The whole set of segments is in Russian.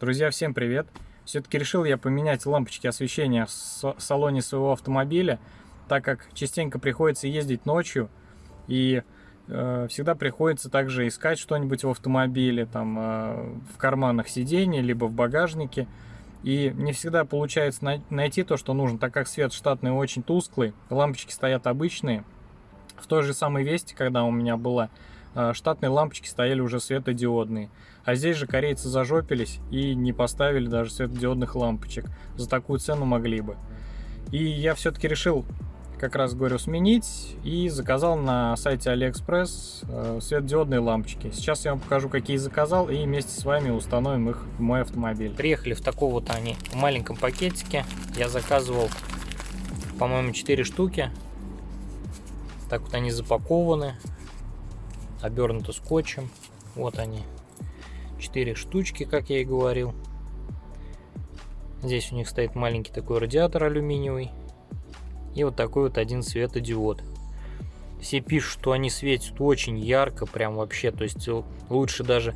Друзья, всем привет! Все-таки решил я поменять лампочки освещения в салоне своего автомобиля, так как частенько приходится ездить ночью и э, всегда приходится также искать что-нибудь в автомобиле, там э, в карманах сидений, либо в багажнике. И не всегда получается най найти то, что нужно, так как свет штатный очень тусклый, лампочки стоят обычные. В той же самой Весте, когда у меня была штатные лампочки стояли уже светодиодные. А здесь же корейцы зажопились и не поставили даже светодиодных лампочек. За такую цену могли бы. И я все-таки решил, как раз говорю, сменить и заказал на сайте AliExpress э, светодиодные лампочки. Сейчас я вам покажу, какие заказал и вместе с вами установим их в мой автомобиль. Приехали в таком вот они в маленьком пакетике. Я заказывал, по-моему, 4 штуки. Так вот они запакованы обернуто скотчем. Вот они. Четыре штучки, как я и говорил. Здесь у них стоит маленький такой радиатор алюминиевый. И вот такой вот один светодиод. Все пишут, что они светят очень ярко, прям вообще. То есть лучше даже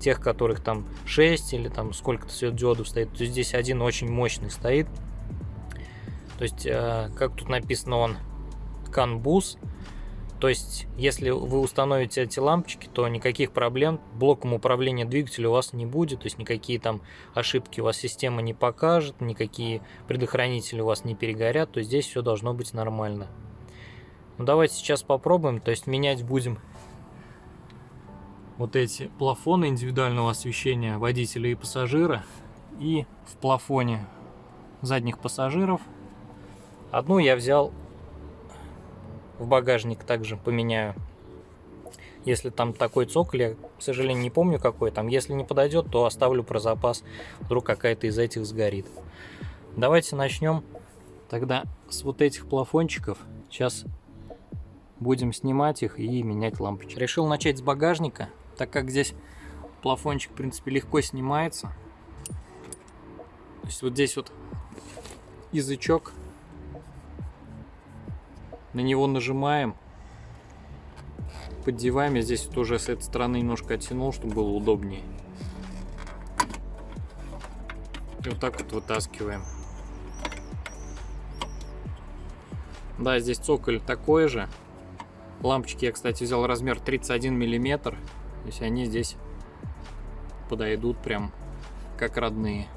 тех, которых там 6 или там сколько-то светодиодов стоит. То есть здесь один очень мощный стоит. То есть, э, как тут написано, он CAN-BUS. То есть, если вы установите эти лампочки, то никаких проблем блоком управления двигателя у вас не будет, то есть никакие там ошибки у вас система не покажет, никакие предохранители у вас не перегорят, то здесь все должно быть нормально. Ну, давайте сейчас попробуем, то есть менять будем вот эти плафоны индивидуального освещения водителя и пассажира и в плафоне задних пассажиров. Одну я взял в багажник также поменяю. Если там такой цоколь, я, к сожалению, не помню какой там. Если не подойдет, то оставлю про запас. Вдруг какая-то из этих сгорит. Давайте начнем тогда с вот этих плафончиков. Сейчас будем снимать их и менять лампочки. Решил начать с багажника, так как здесь плафончик, в принципе, легко снимается. То есть вот здесь вот язычок на него нажимаем, поддеваем. Я здесь тоже с этой стороны немножко оттянул, чтобы было удобнее. И вот так вот вытаскиваем. Да, здесь цоколь такой же. Лампочки я, кстати, взял размер 31 миллиметр. То есть они здесь подойдут прям как родные.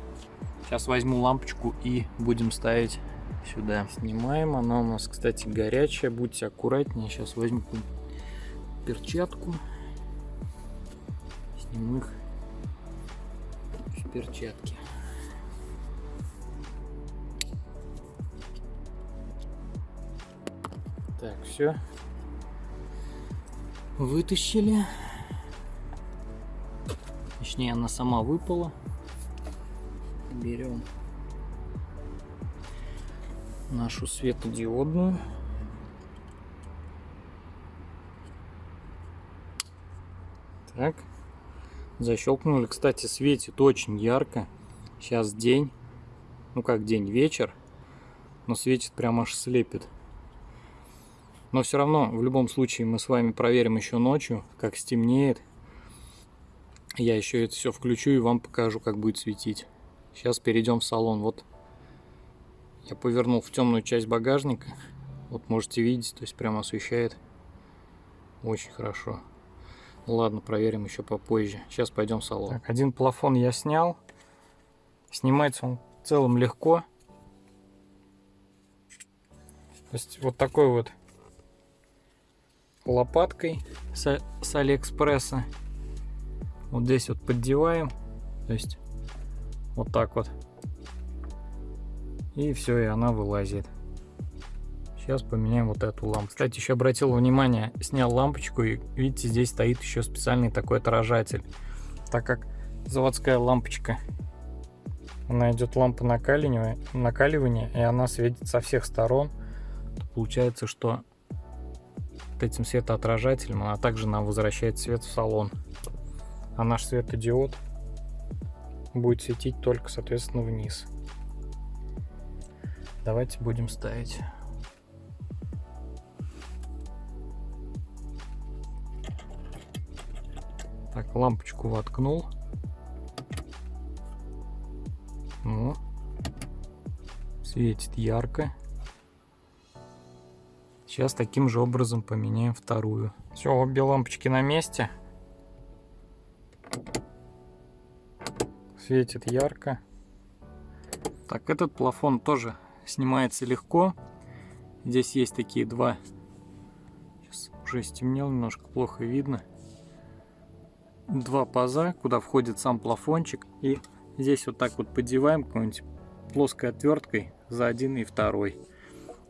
Сейчас возьму лампочку и будем ставить сюда. Снимаем. Она у нас, кстати, горячая. Будьте аккуратнее. Сейчас возьму перчатку. Сниму их в перчатки. Так, все. Вытащили. Точнее, она сама выпала. Берем нашу светодиодную. Так, защелкнули. Кстати, светит очень ярко. Сейчас день, ну как день, вечер, но светит прям аж слепит. Но все равно, в любом случае, мы с вами проверим еще ночью, как стемнеет. Я еще это все включу и вам покажу, как будет светить. Сейчас перейдем в салон. Вот я повернул в темную часть багажника. Вот можете видеть, то есть прямо освещает очень хорошо. Ладно, проверим еще попозже. Сейчас пойдем в салон. Так, один плафон я снял. Снимается он в целом легко. То есть вот такой вот лопаткой с, с Алиэкспресса. Вот здесь вот поддеваем. То есть вот так вот и все, и она вылазит. Сейчас поменяем вот эту лампу. Кстати, еще обратил внимание, снял лампочку, и видите, здесь стоит еще специальный такой отражатель. Так как заводская лампочка, она идет лампа накаливания, накаливания, и она светит со всех сторон, то получается, что вот этим светоотражателем она также нам возвращает свет в салон. А наш светодиод будет светить только, соответственно, вниз. Давайте будем ставить. Так, лампочку воткнул. Ну, светит ярко. Сейчас таким же образом поменяем вторую. Все, обе лампочки на месте. Светит ярко. Так, этот плафон тоже снимается легко. Здесь есть такие два. Сейчас уже стемнело, немножко плохо видно. Два паза, куда входит сам плафончик. И здесь вот так вот подеваем какой-нибудь плоской отверткой за один и второй.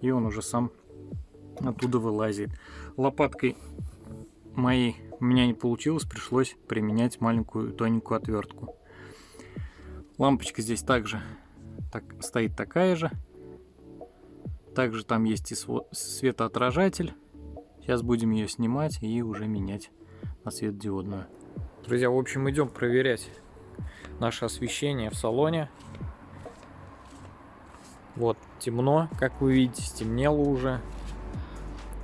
И он уже сам оттуда вылазит. Лопаткой моей у меня не получилось, пришлось применять маленькую тоненькую отвертку. Лампочка здесь также так, стоит такая же. Также там есть и светоотражатель. Сейчас будем ее снимать и уже менять на светодиодную. Друзья, в общем, идем проверять наше освещение в салоне. Вот, темно, как вы видите, стемнело уже.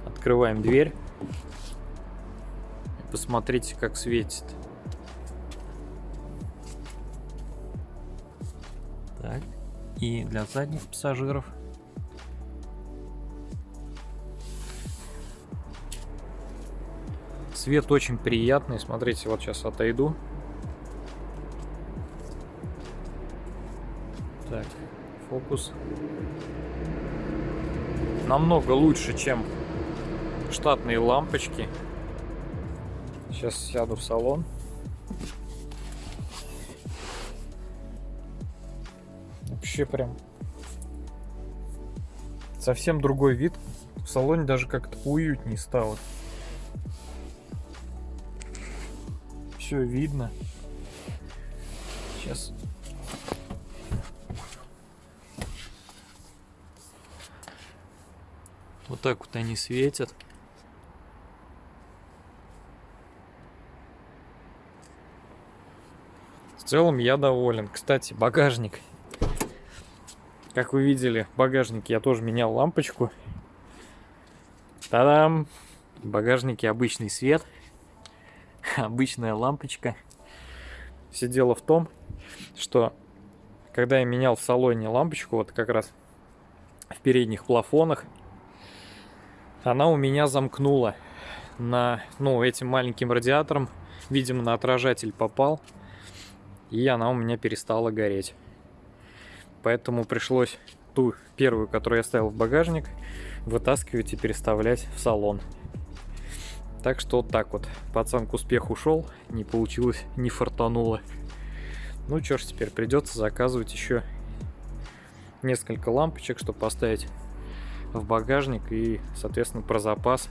Открываем дверь. Посмотрите, как светит. Так. И для задних пассажиров. Свет очень приятный. Смотрите, вот сейчас отойду. Так, фокус. Намного лучше, чем штатные лампочки. Сейчас сяду в салон. Вообще прям совсем другой вид. В салоне даже как-то уютнее стало. Все видно. Сейчас вот так вот они светят. целом я доволен. Кстати, багажник. Как вы видели, в багажнике я тоже менял лампочку. Та-дам! В обычный свет. Обычная лампочка. Все дело в том, что когда я менял в салоне лампочку, вот как раз в передних плафонах, она у меня замкнула на, ну, этим маленьким радиатором. Видимо, на отражатель попал и она у меня перестала гореть. Поэтому пришлось ту первую, которую я ставил в багажник, вытаскивать и переставлять в салон. Так что вот так вот. Пацан к успеху ушел, не получилось, не фартануло. Ну что ж, теперь придется заказывать еще несколько лампочек, чтобы поставить в багажник и, соответственно, про запас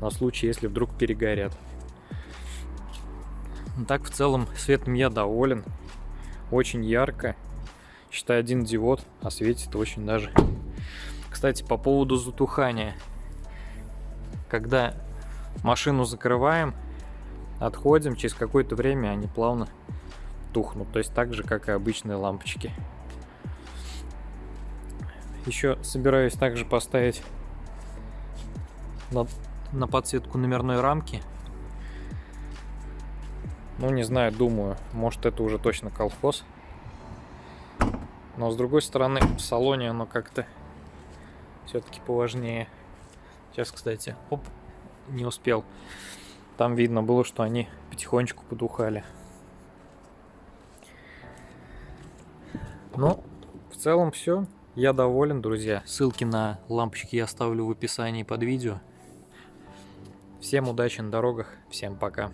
на случай, если вдруг перегорят. Ну, так в целом светом я доволен. Очень ярко. Считай один диод, а светит очень даже. Кстати, по поводу затухания. Когда машину закрываем, отходим, через какое-то время они плавно тухнут. То есть так же, как и обычные лампочки. Еще собираюсь также поставить на, на подсветку номерной рамки ну, не знаю, думаю, может это уже точно колхоз. Но с другой стороны, в салоне оно как-то все-таки поважнее. Сейчас, кстати, оп, не успел. Там видно было, что они потихонечку подухали. Ну, в целом все. Я доволен, друзья. Ссылки на лампочки я оставлю в описании под видео. Всем удачи на дорогах, всем пока.